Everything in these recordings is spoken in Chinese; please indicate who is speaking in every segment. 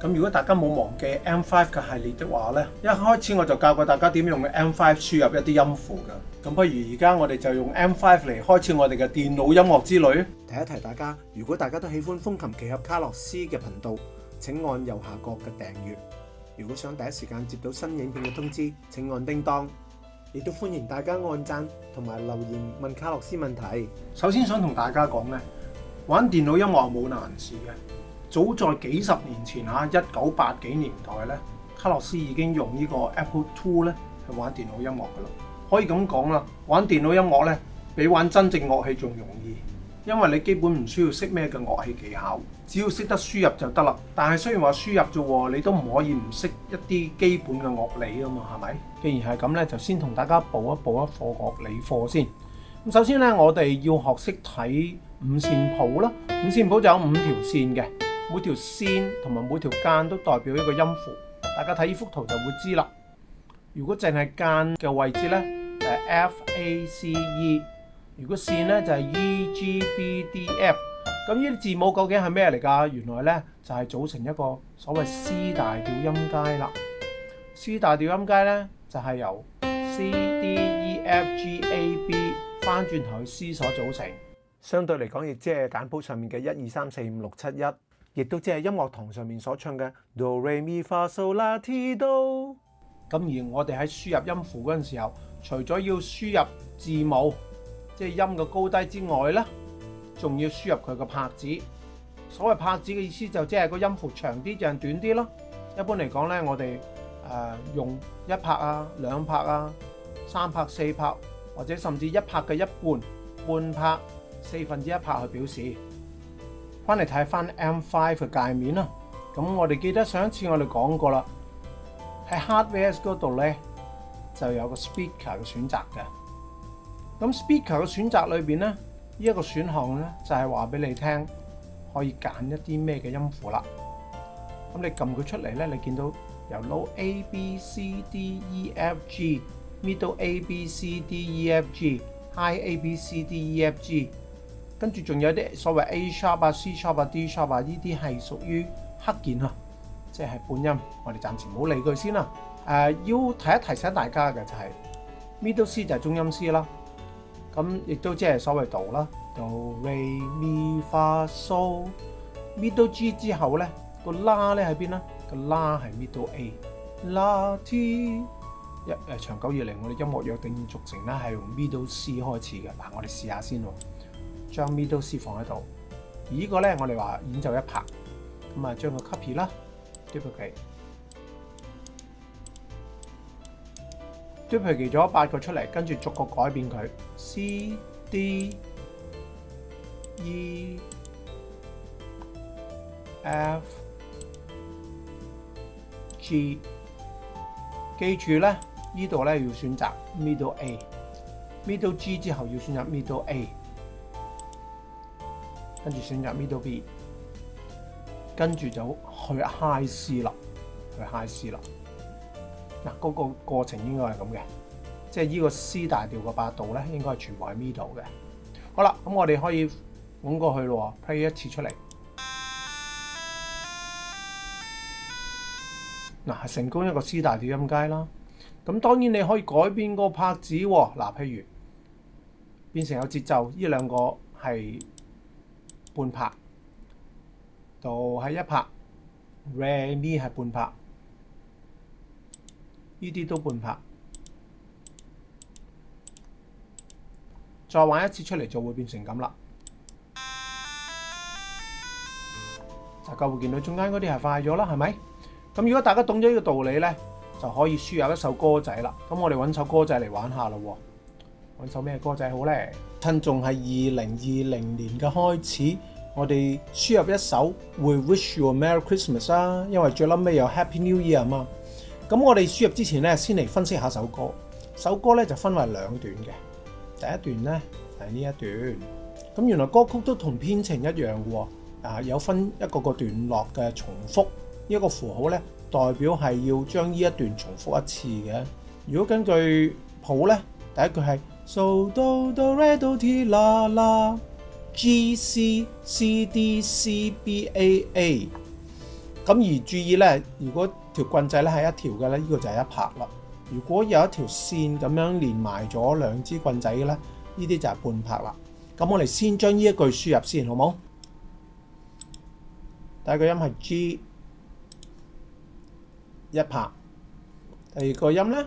Speaker 1: 咁如果大家冇忘記 M5 嘅系列的話咧，一開始我就教過大家點用 M5 輸入一啲音符嘅。咁不如而家我哋就用 M5 嚟開始我哋嘅電腦音樂之旅。
Speaker 2: 提一提大家，如果大家都喜歡風琴奇俠卡洛斯嘅頻道，請按右下角嘅訂閱。如果想第一時間接到新影片嘅通知，請按叮當。亦都歡迎大家按讚同埋留言問卡洛斯問題。
Speaker 1: 首先想同大家講咧，玩電腦音樂冇難事嘅。早在幾十年前嚇，一九八幾年代咧，卡洛斯已經用呢個 Apple Two 咧去玩電腦音樂噶啦。可以咁講啦，玩電腦音樂咧比玩真正樂器仲容易，因為你基本唔需要識咩嘅樂器技巧，只要識得輸入就得啦。但係雖然話輸入啫喎，你都唔可以唔識一啲基本嘅樂理啊嘛，係咪？既然係咁咧，就先同大家補一補一課樂理課先。咁首先咧，我哋要學識睇五線譜啦。五線譜就有五條線嘅。每條線同埋每條間都代表一個音符，大家睇依幅圖就會知啦。如果淨係間嘅位置咧，誒 F A C E；如果線咧就係 E G B D F。咁呢啲字母究竟係咩嚟㗎？原來咧就係組成一個所謂 C 大調音階啦。C 大調音階咧就係由 C D E F G A B 翻轉頭去 C 所組成，
Speaker 2: 相對嚟講亦即係簡譜上面嘅一二三四五六七一。亦都即係音樂堂上面所唱嘅 Do Re Mi Fa So La Ti Do。
Speaker 1: 咁而我哋喺輸入音符嗰陣時候，除咗要輸入字母，即係音嘅高低之外咧，仲要輸入佢嘅拍子。所謂拍子嘅意思就即係個音符長啲定短啲咯。一般嚟講咧，我哋誒用一拍啊、兩拍啊、三拍、四拍，或者甚至一拍嘅一半、半拍、四分之一拍去表示。翻嚟睇翻 M5 嘅界面啦，咁我哋記得上一次我哋講過啦，喺 Hardware 嗰度咧就有個 Speaker 嘅選擇嘅。咁 Speaker 嘅選擇裏面咧，呢一個選項咧就係話俾你聽，可以揀一啲咩嘅音符啦。咁你撳佢出嚟咧，你見到由 Low A B C D E F G、Middle A B C D E F G、High A B C D E F G。跟住仲有啲所謂 A sharp 啊、C sharp 啊、D sharp 啊，呢啲係屬於黑鍵啊，即係半音，我哋暫時冇理佢先啦。誒，要提一提醒大家嘅就係 Middle C 就係中音 C 啦。咁亦都即係所謂度啦，Do Re Mi Fa So Middle G 之後咧個 La 咧喺邊啊？個 La 係 Middle A La T 一誒，長久以嚟我哋音樂約定俗成咧係用 Middle C 開始嘅。嗱，我哋試下先喎。將 middle C 放喺度，而呢個咧，我哋話演奏一拍咁啊，將個 copy 啦，duplicate，duplicate 咗八個出嚟，跟住逐個改變佢 C、D、E、F、G。記住咧，呢度咧要選擇 middle A，middle G 之後要選擇 middle A。跟住選擇 middle B，跟住就去 high C 啦，去 high C 啦。嗱，嗰個過程應該係咁嘅，即係依個 C 大調個八度咧，應該係全部係 middle 嘅。好啦，咁我哋可以揾過去咯，play 一次出嚟。嗱，成功一個 C 大調音階啦。咁當然你可以改變個拍子喎。嗱，譬如變成有節奏，依兩個係。半拍，就系一拍 r e p e a 系半拍，呢啲都半拍。再玩一次出嚟就会变成咁啦。大家会见到中间嗰啲系快咗啦，系咪？咁如果大家懂咗呢个道理咧，就可以输入一首歌仔啦。咁我哋揾首歌仔嚟玩下咯。揾首咩歌仔好咧？趁仲系二零二零年嘅開始，我哋輸入一首《We Wish You a Merry Christmas》啊，因為最撚尾有 Happy New Year 啊嘛。咁我哋輸入之前咧，先嚟分析下首歌。首歌咧就分為兩段嘅，第一段咧係呢一段。咁原來歌曲都同編程一樣嘅喎，啊有分一個個段落嘅重複，呢個符號咧代表係要將呢一段重複一次嘅。如果根據譜咧，第一句係。So do do re do ti la la G C C D C B A A 咁而注意咧，如果条棍仔咧系一条嘅咧，呢个就系一拍啦。如果有一条线咁样连埋咗两支棍仔嘅咧，呢啲就系半拍啦。咁我哋先将呢一句输入先，好冇？第一个音系 G 一拍，第二个音咧？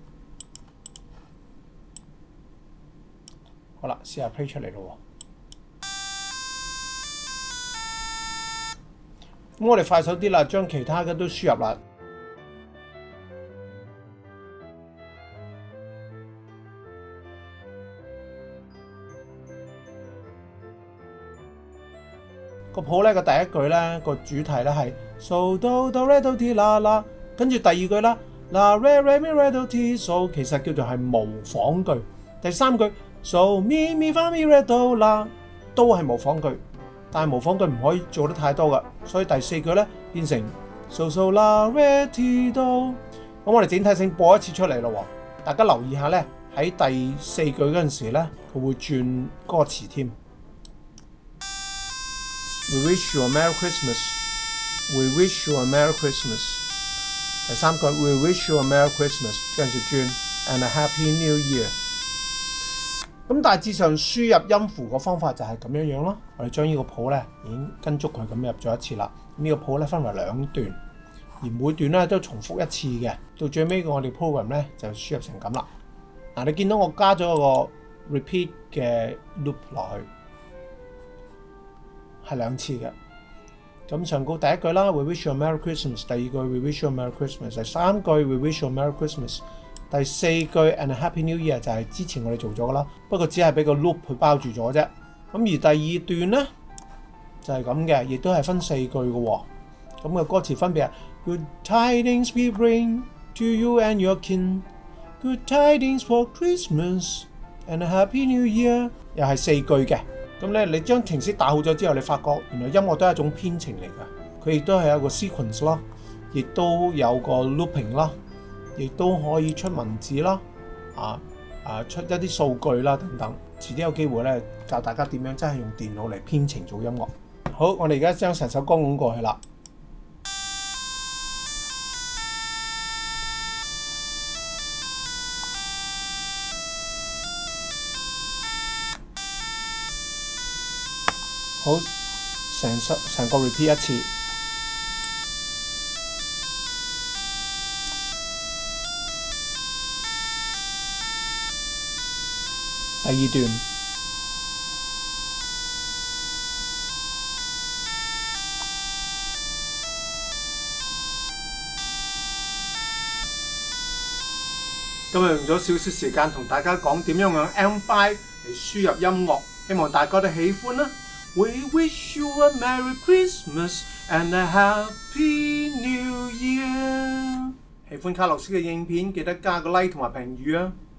Speaker 1: 好啦，試下 play 出嚟咯喎。咁我哋快手啲啦，將其他嘅都輸入啦。個譜咧個第一句咧個主題咧係 so do do re do ti la la，跟住第二句啦嗱 re re mi re do ti so，其實叫做係模仿句。第三句。So mi mi fa mi re do la 都係模仿句，但係模仿句唔可以做得太多噶，所以第四句咧變成 so so la re ti do。咁我哋整體性播一次出嚟咯喎，大家留意下咧喺第四句嗰陣時咧，佢會轉歌詞添。We wish you a merry Christmas. We wish you a merry Christmas. 第三句 We wish you a merry Christmas，跟住轉 and a happy new year。咁大致上輸入音符個方法就係咁樣樣咯。我哋將呢個譜咧已經跟足佢咁入咗一次啦。呢個譜咧分為兩段，而每段咧都重複一次嘅。到最尾我哋 program 咧就輸入成咁啦。嗱，你見到我加咗個 repeat 嘅 loop 落去，係兩次嘅。咁上高第一句啦，We wish you a merry Christmas。第二句 We wish you a merry Christmas。第三句 We wish you a merry Christmas。第四句 and happy new year 就係之前我哋做咗噶啦，不過只係俾個 loop 去包住咗啫。咁而第二段咧就係咁嘅，亦都係分四句嘅。咁嘅歌詞分別 good tidings we bring to you and your kin，good tidings for Christmas and happy new year，又係四句嘅。咁咧你將程式打好咗之後，你發覺原來音樂都係一種編程嚟㗎，佢亦都係一個 sequence 咯，亦都有個 looping 咯。亦都可以出文字啦，啊啊出一啲数据啦等等，遲啲有機會咧教大家點樣真係用電腦嚟編程做音樂。好，我哋而家將成首歌咁過去啦。好，成首成個 repeat 一次。How you doing? 今日用咗少少時間同大家講點樣用 M5 Hy vọng thích. We wish you a Merry Christmas and a Happy New Year. Year。喜歡卡洛斯嘅影片，記得加個 like và bình luận nhé.